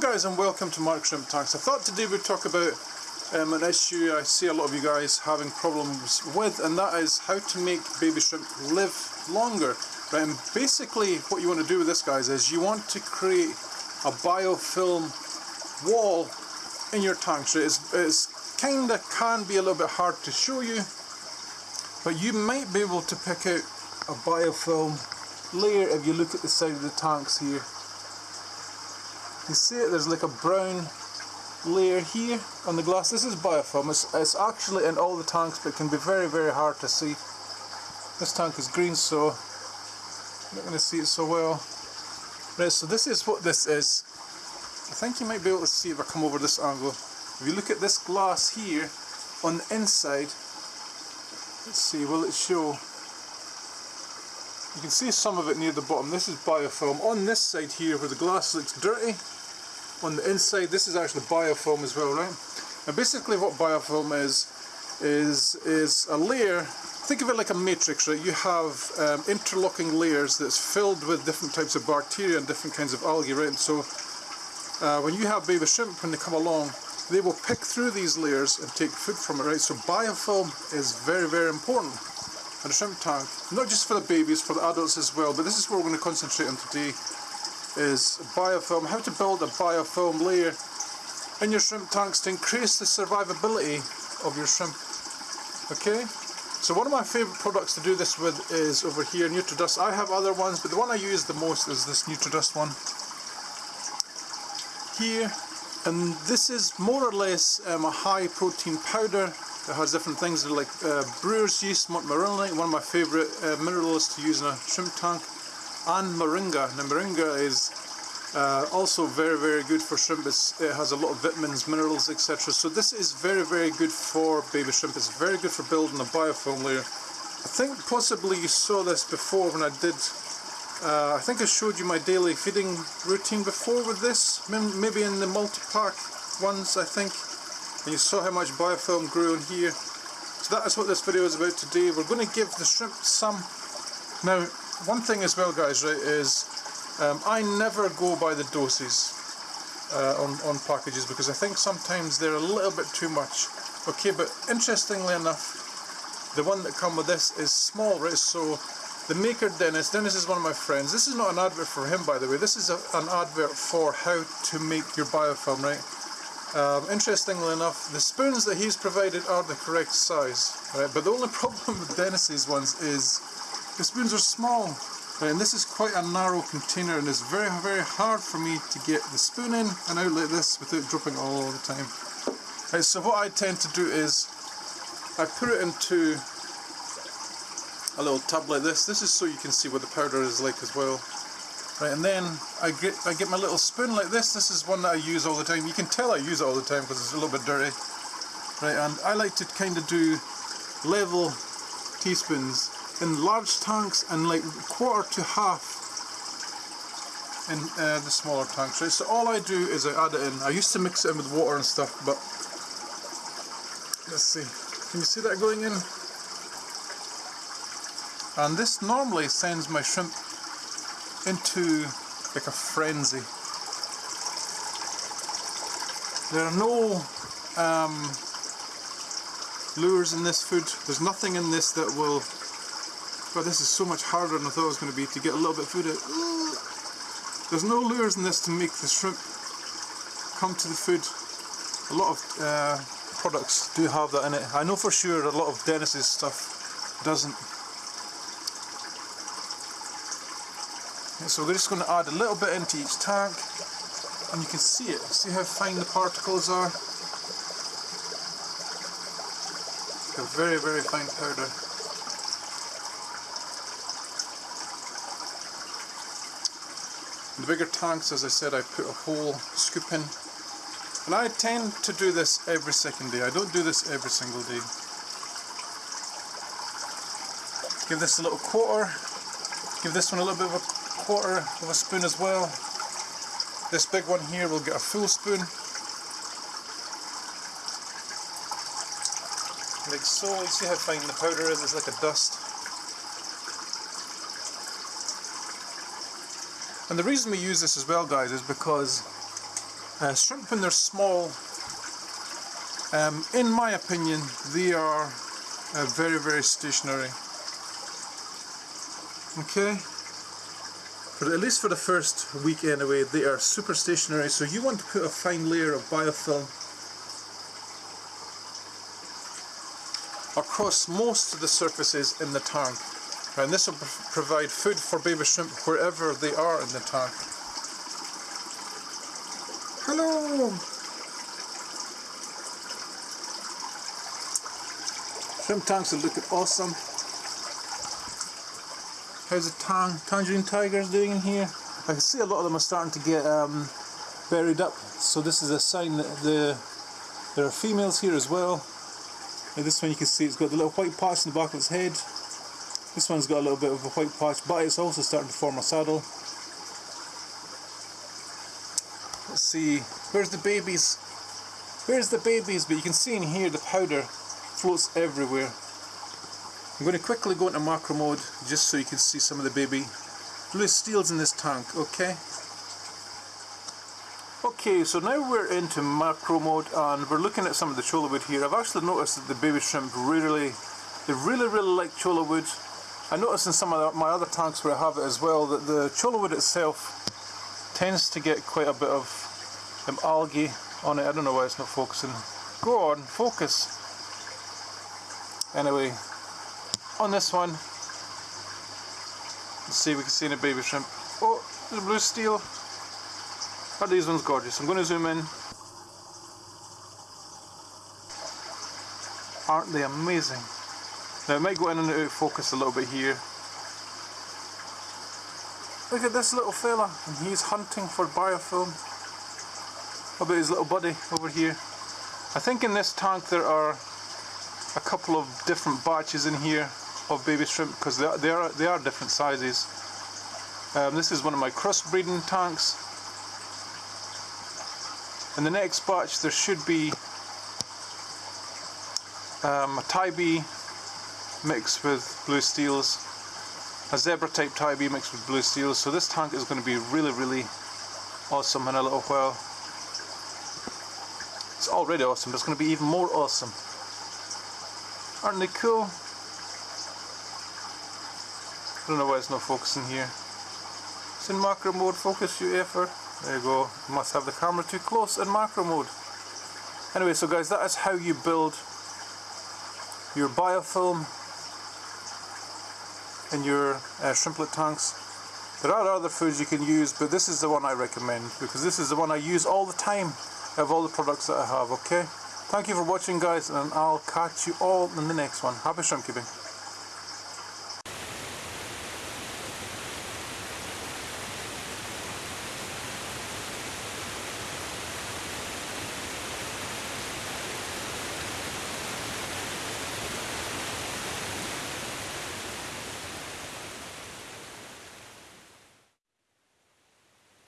Guys and welcome to Mark Shrimp Tanks. I thought today we'd talk about um, an issue I see a lot of you guys having problems with and that is how to make baby shrimp live longer. Right, and basically what you want to do with this guys is you want to create a biofilm wall in your tanks. Right? It's, it's kinda can be a little bit hard to show you but you might be able to pick out a biofilm layer if you look at the side of the tanks here. You see it, there's like a brown layer here on the glass. This is biofilm. It's, it's actually in all the tanks but it can be very very hard to see. This tank is green so I'm not going to see it so well. Right, so this is what this is. I think you might be able to see if I come over this angle. If you look at this glass here on the inside, let's see, will it show? You can see some of it near the bottom. This is biofilm. On this side here where the glass looks dirty, on the inside this is actually biofilm as well, right? And basically what biofilm is, is, is a layer, think of it like a matrix, right? You have um, interlocking layers that's filled with different types of bacteria and different kinds of algae, right? And so uh, when you have baby shrimp, when they come along, they will pick through these layers and take food from it, right? So biofilm is very, very important in a shrimp tank. Not just for the babies, for the adults as well, but this is what we're going to concentrate on today, is biofilm, how to build a biofilm layer in your shrimp tanks to increase the survivability of your shrimp. Okay? So one of my favourite products to do this with is over here, NutriDust. I have other ones, but the one I use the most is this NutriDust one. Here, and this is more or less um, a high protein powder it has different things like uh, brewer's yeast, marlinite, one of my favourite uh, minerals to use in a shrimp tank, and moringa. Now moringa is uh, also very very good for shrimp, it's, it has a lot of vitamins, minerals etc. So this is very very good for baby shrimp, it's very good for building a biofilm layer. I think possibly you saw this before when I did uh, I think I showed you my daily feeding routine before with this, maybe in the multi-pack ones I think. And you saw how much biofilm grew in here. So that is what this video is about today. We're going to give the shrimp some. Now, one thing as well guys, right, is um, I never go by the doses uh, on, on packages because I think sometimes they're a little bit too much. Okay, but interestingly enough, the one that come with this is small, right, so the maker Dennis, Dennis is one of my friends. This is not an advert for him by the way, this is a, an advert for how to make your biofilm, right? Um, interestingly enough, the spoons that he's provided are the correct size, right? But the only problem with Dennis's ones is the spoons are small. And this is quite a narrow container and it's very, very hard for me to get the spoon in and out like this without dropping it all the time. Right, so what I tend to do is I put it into a little tub like this. This is so you can see what the powder is like as well. Right, and then I get I get my little spoon like this. This is one that I use all the time. You can tell I use it all the time because it's a little bit dirty. Right, and I like to kind of do level teaspoons in large tanks and like quarter to half in uh, the smaller tanks. Right, so all I do is I add it in. I used to mix it in with water and stuff, but let's see. Can you see that going in? And this normally sends my shrimp into like a frenzy. There are no um, lures in this food. There's nothing in this that will... But this is so much harder than I thought it was going to be to get a little bit of food out. There's no lures in this to make the shrimp come to the food. A lot of uh, products do have that in it. I know for sure a lot of Dennis's stuff doesn't. So we're just going to add a little bit into each tank and you can see it. See how fine the particles are? A very very fine powder. The bigger tanks as I said I put a whole scoop in and I tend to do this every second day. I don't do this every single day. Give this a little quarter. Give this one a little bit of a quarter of a spoon as well. This big one here will get a full spoon. Like so, you see how fine the powder is, it's like a dust. And the reason we use this as well guys is because Uh, shrimp when they're small, um, in my opinion, they are uh, very, very stationary. Okay? But at least for the first week anyway, they are super stationary, so you want to put a fine layer of biofilm across most of the surfaces in the tank. And this will provide food for baby shrimp wherever they are in the tank. Hello! Shrimp tanks are looking awesome. How's the tang, tangerine tigers doing in here? I can see a lot of them are starting to get um, berried up, so this is a sign that the, there are females here as well. And this one you can see it's got the little white patch in the back of its head. This one's got a little bit of a white patch, but it's also starting to form a saddle. Let's see, where's the babies? Where's the babies? But you can see in here the powder floats everywhere. I'm going to quickly go into macro mode just so you can see some of the baby blue steels in this tank, okay? Okay, so now we're into macro mode and we're looking at some of the cholla wood here. I've actually noticed that the baby shrimp really, they really, really like cholla wood. I noticed in some of my other tanks where I have it as well that the cholla wood itself tends to get quite a bit of um, algae on it. I don't know why it's not focusing. Go on, focus. Anyway, on this one, let's see if we can see any baby shrimp. Oh, there's a blue steel. Are these ones gorgeous? I'm going to zoom in. Aren't they amazing? Now it might go in and out of focus a little bit here. Look at this little fella, and he's hunting for biofilm. How about his little buddy over here? I think in this tank there are a couple of different batches in here of baby shrimp because they are, they are, they are different sizes. Um, this is one of my crossbreeding tanks. In the next batch there should be um, a Taibee mixed with blue steels, a zebra type Taibee mixed with blue steels. So this tank is going to be really, really awesome in a little while. It's already awesome, but it's going to be even more awesome. Aren't they cool? I don't know why it's not focusing here. It's in macro mode, focus you effort. There you go. You must have the camera too close in macro mode. Anyway, so guys, that is how you build your biofilm in your uh, shrimplet tanks. There are other foods you can use, but this is the one I recommend because this is the one I use all the time of all the products that I have, okay? Thank you for watching guys and I'll catch you all in the next one. Happy shrimp keeping.